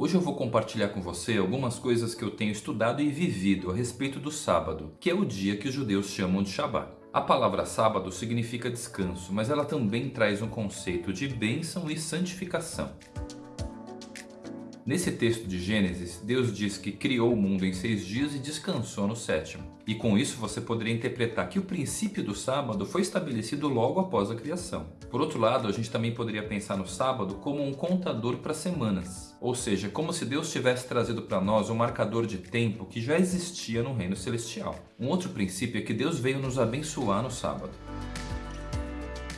Hoje eu vou compartilhar com você algumas coisas que eu tenho estudado e vivido a respeito do sábado, que é o dia que os judeus chamam de Shabat. A palavra sábado significa descanso, mas ela também traz um conceito de bênção e santificação. Nesse texto de Gênesis, Deus diz que criou o mundo em seis dias e descansou no sétimo. E com isso você poderia interpretar que o princípio do sábado foi estabelecido logo após a criação. Por outro lado, a gente também poderia pensar no sábado como um contador para semanas. Ou seja, como se Deus tivesse trazido para nós um marcador de tempo que já existia no reino celestial. Um outro princípio é que Deus veio nos abençoar no sábado.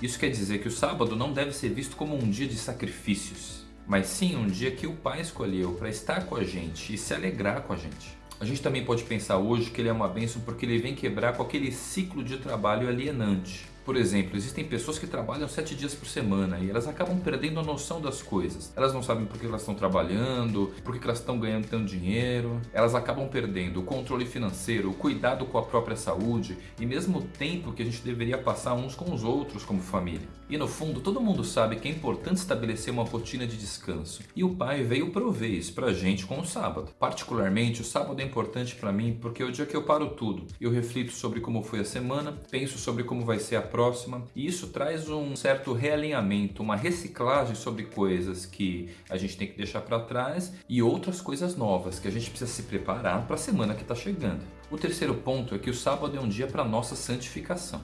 Isso quer dizer que o sábado não deve ser visto como um dia de sacrifícios, mas sim um dia que o Pai escolheu para estar com a gente e se alegrar com a gente. A gente também pode pensar hoje que ele é uma bênção porque ele vem quebrar com aquele ciclo de trabalho alienante. Por exemplo, existem pessoas que trabalham sete dias por semana e elas acabam perdendo a noção das coisas. Elas não sabem por que elas estão trabalhando, por que elas estão ganhando tanto dinheiro. Elas acabam perdendo o controle financeiro, o cuidado com a própria saúde e mesmo o tempo que a gente deveria passar uns com os outros como família. E no fundo, todo mundo sabe que é importante estabelecer uma rotina de descanso. E o pai veio prover isso pra gente com o sábado. Particularmente, o sábado é importante para mim porque é o dia que eu paro tudo. Eu reflito sobre como foi a semana, penso sobre como vai ser a próxima. E isso traz um certo realinhamento, uma reciclagem sobre coisas que a gente tem que deixar para trás e outras coisas novas que a gente precisa se preparar para a semana que está chegando. O terceiro ponto é que o sábado é um dia para nossa santificação.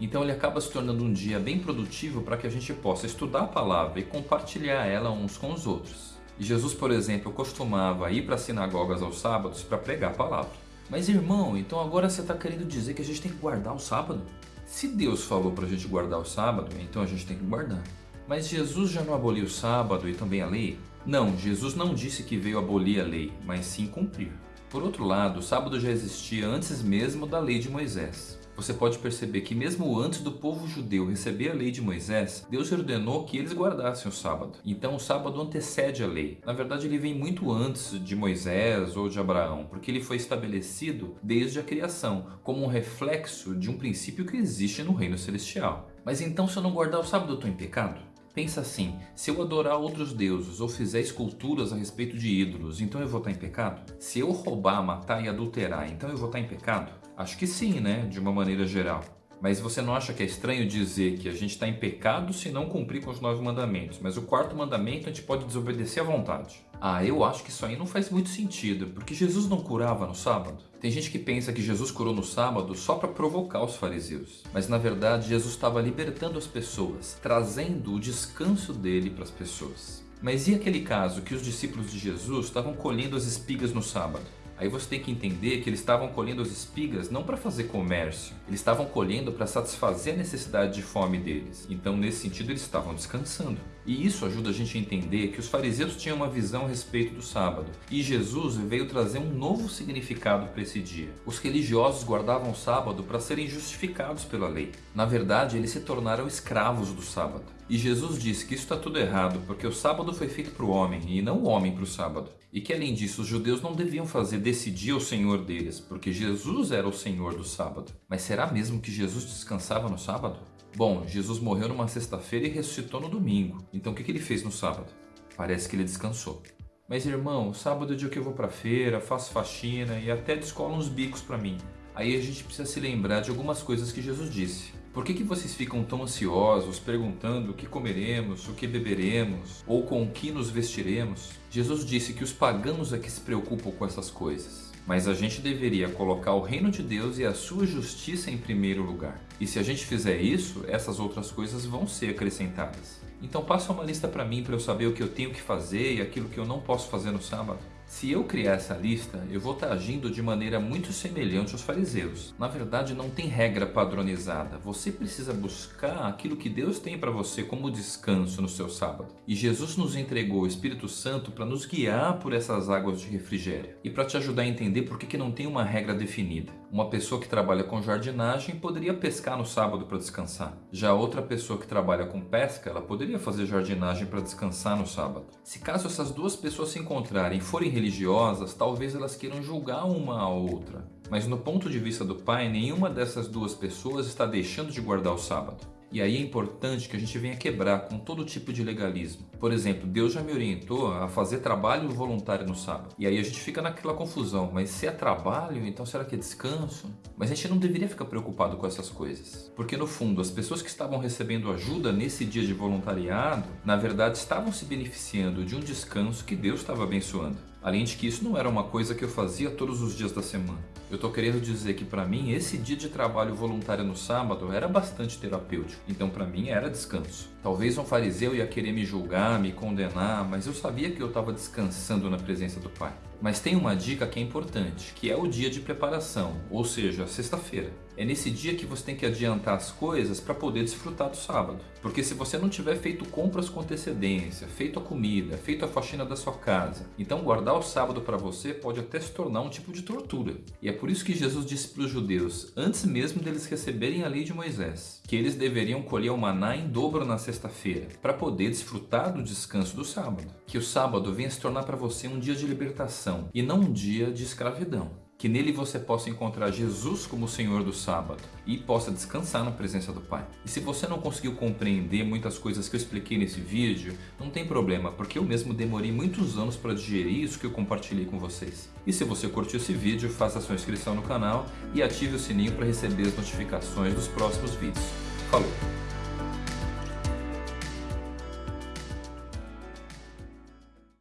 Então ele acaba se tornando um dia bem produtivo para que a gente possa estudar a palavra e compartilhar ela uns com os outros. Jesus, por exemplo, costumava ir para as sinagogas aos sábados para pregar a palavra. Mas irmão, então agora você está querendo dizer que a gente tem que guardar o sábado? Se Deus falou para a gente guardar o sábado, então a gente tem que guardar. Mas Jesus já não aboliu o sábado e também a lei? Não, Jesus não disse que veio abolir a lei, mas sim cumprir. Por outro lado, o sábado já existia antes mesmo da lei de Moisés você pode perceber que mesmo antes do povo judeu receber a lei de Moisés, Deus ordenou que eles guardassem o sábado. Então o sábado antecede a lei. Na verdade ele vem muito antes de Moisés ou de Abraão, porque ele foi estabelecido desde a criação, como um reflexo de um princípio que existe no reino celestial. Mas então se eu não guardar o sábado eu estou em pecado? Pensa assim, se eu adorar outros deuses ou fizer esculturas a respeito de ídolos, então eu vou estar em pecado? Se eu roubar, matar e adulterar, então eu vou estar em pecado? Acho que sim, né? De uma maneira geral. Mas você não acha que é estranho dizer que a gente está em pecado se não cumprir com os nove mandamentos, mas o quarto mandamento a gente pode desobedecer à vontade? Ah, eu acho que isso aí não faz muito sentido, porque Jesus não curava no sábado. Tem gente que pensa que Jesus curou no sábado só para provocar os fariseus, mas na verdade Jesus estava libertando as pessoas, trazendo o descanso dele para as pessoas. Mas e aquele caso que os discípulos de Jesus estavam colhendo as espigas no sábado? Aí você tem que entender que eles estavam colhendo as espigas não para fazer comércio, eles estavam colhendo para satisfazer a necessidade de fome deles. Então, nesse sentido, eles estavam descansando. E isso ajuda a gente a entender que os fariseus tinham uma visão a respeito do sábado. E Jesus veio trazer um novo significado para esse dia. Os religiosos guardavam o sábado para serem justificados pela lei. Na verdade, eles se tornaram escravos do sábado. E Jesus disse que isso está tudo errado, porque o sábado foi feito para o homem e não o homem para o sábado. E que além disso, os judeus não deviam fazer desse dia o Senhor deles, porque Jesus era o Senhor do sábado. Mas será mesmo que Jesus descansava no sábado? Bom, Jesus morreu numa sexta-feira e ressuscitou no domingo. Então o que ele fez no sábado? Parece que ele descansou. Mas irmão, sábado é o dia que eu vou pra feira, faço faxina e até descolo uns bicos para mim. Aí a gente precisa se lembrar de algumas coisas que Jesus disse. Por que, que vocês ficam tão ansiosos, perguntando o que comeremos, o que beberemos, ou com o que nos vestiremos? Jesus disse que os pagãos é que se preocupam com essas coisas. Mas a gente deveria colocar o reino de Deus e a sua justiça em primeiro lugar. E se a gente fizer isso, essas outras coisas vão ser acrescentadas. Então passa uma lista para mim para eu saber o que eu tenho que fazer e aquilo que eu não posso fazer no sábado. Se eu criar essa lista, eu vou estar agindo de maneira muito semelhante aos fariseus. Na verdade, não tem regra padronizada. Você precisa buscar aquilo que Deus tem para você como descanso no seu sábado. E Jesus nos entregou o Espírito Santo para nos guiar por essas águas de refrigério e para te ajudar a entender por que, que não tem uma regra definida. Uma pessoa que trabalha com jardinagem poderia pescar no sábado para descansar. Já outra pessoa que trabalha com pesca, ela poderia fazer jardinagem para descansar no sábado. Se caso essas duas pessoas se encontrarem e forem religiosas, talvez elas queiram julgar uma a outra. Mas no ponto de vista do pai, nenhuma dessas duas pessoas está deixando de guardar o sábado. E aí é importante que a gente venha quebrar com todo tipo de legalismo. Por exemplo, Deus já me orientou a fazer trabalho voluntário no sábado. E aí a gente fica naquela confusão, mas se é trabalho, então será que é descanso? Mas a gente não deveria ficar preocupado com essas coisas. Porque no fundo, as pessoas que estavam recebendo ajuda nesse dia de voluntariado, na verdade estavam se beneficiando de um descanso que Deus estava abençoando. Além de que isso não era uma coisa que eu fazia todos os dias da semana. Eu estou querendo dizer que para mim esse dia de trabalho voluntário no sábado era bastante terapêutico. Então para mim era descanso. Talvez um fariseu ia querer me julgar, me condenar, mas eu sabia que eu estava descansando na presença do Pai. Mas tem uma dica que é importante, que é o dia de preparação, ou seja, sexta-feira. É nesse dia que você tem que adiantar as coisas para poder desfrutar do sábado. Porque se você não tiver feito compras com antecedência, feito a comida, feito a faxina da sua casa, então guardar o sábado para você pode até se tornar um tipo de tortura. E é por isso que Jesus disse para os judeus, antes mesmo deles receberem a lei de Moisés, que eles deveriam colher o maná em dobro na sexta-feira, para poder desfrutar do descanso do sábado. Que o sábado venha se tornar para você um dia de libertação e não um dia de escravidão que nele você possa encontrar Jesus como Senhor do sábado e possa descansar na presença do Pai. E se você não conseguiu compreender muitas coisas que eu expliquei nesse vídeo, não tem problema, porque eu mesmo demorei muitos anos para digerir isso que eu compartilhei com vocês. E se você curtiu esse vídeo, faça sua inscrição no canal e ative o sininho para receber as notificações dos próximos vídeos. Falou!